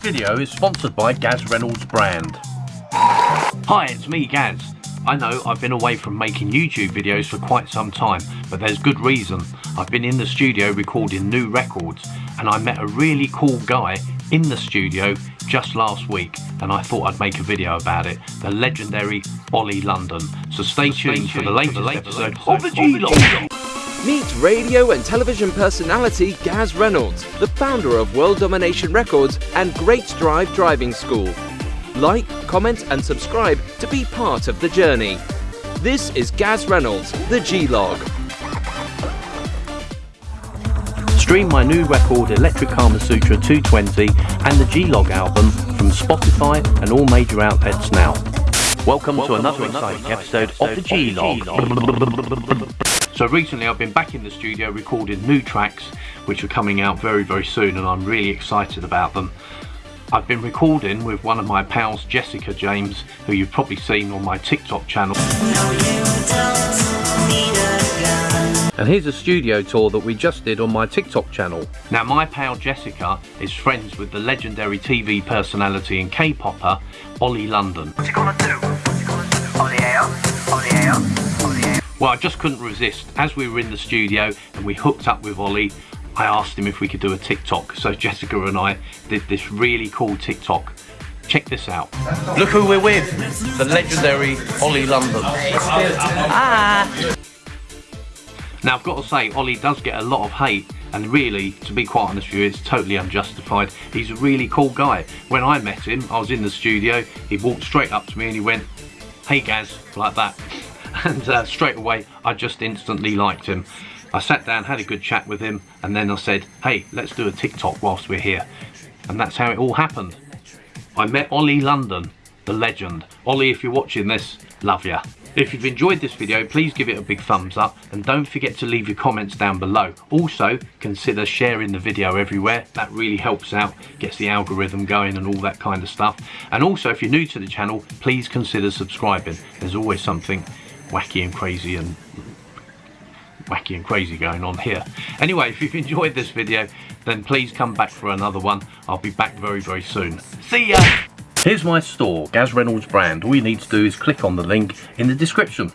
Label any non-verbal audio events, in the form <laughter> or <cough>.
video is sponsored by Gaz Reynolds brand. Hi, it's me Gaz. I know I've been away from making YouTube videos for quite some time, but there's good reason. I've been in the studio recording new records and I met a really cool guy in the studio just last week and I thought I'd make a video about it. The legendary Ollie London. So stay tuned for the latest episode of the G-Log. Meet radio and television personality Gaz Reynolds, the founder of World Domination Records and Great Drive Driving School. Like, comment, and subscribe to be part of the journey. This is Gaz Reynolds, the G Log. Stream my new record Electric Kama Sutra 220 and the G-Log album from Spotify and all major outlets now. Welcome, Welcome to another to exciting another episode, episode of the G-Log. So recently I've been back in the studio recording new tracks which are coming out very very soon and I'm really excited about them. I've been recording with one of my pals Jessica James who you've probably seen on my TikTok channel. And here's a studio tour that we just did on my TikTok channel. Now my pal Jessica is friends with the legendary TV personality and K-popper Ollie London. What you gonna do? Well I just couldn't resist. As we were in the studio and we hooked up with Ollie, I asked him if we could do a TikTok. So Jessica and I did this really cool TikTok Check this out. Look who we're with. The legendary Ollie London. Ah. Now I've got to say, Ollie does get a lot of hate and really, to be quite honest with you, it's totally unjustified. He's a really cool guy. When I met him, I was in the studio, he walked straight up to me and he went, hey Gaz, like that. <laughs> And uh, straight away, I just instantly liked him. I sat down, had a good chat with him, and then I said, hey, let's do a TikTok whilst we're here. And that's how it all happened. I met Ollie London, the legend. Ollie, if you're watching this, love ya. If you've enjoyed this video, please give it a big thumbs up and don't forget to leave your comments down below. Also, consider sharing the video everywhere. That really helps out, gets the algorithm going and all that kind of stuff. And also, if you're new to the channel, please consider subscribing. There's always something wacky and crazy and wacky and crazy going on here. Anyway, if you've enjoyed this video, then please come back for another one. I'll be back very, very soon. See ya! Here's my store, Gaz Reynolds brand. All you need to do is click on the link in the description.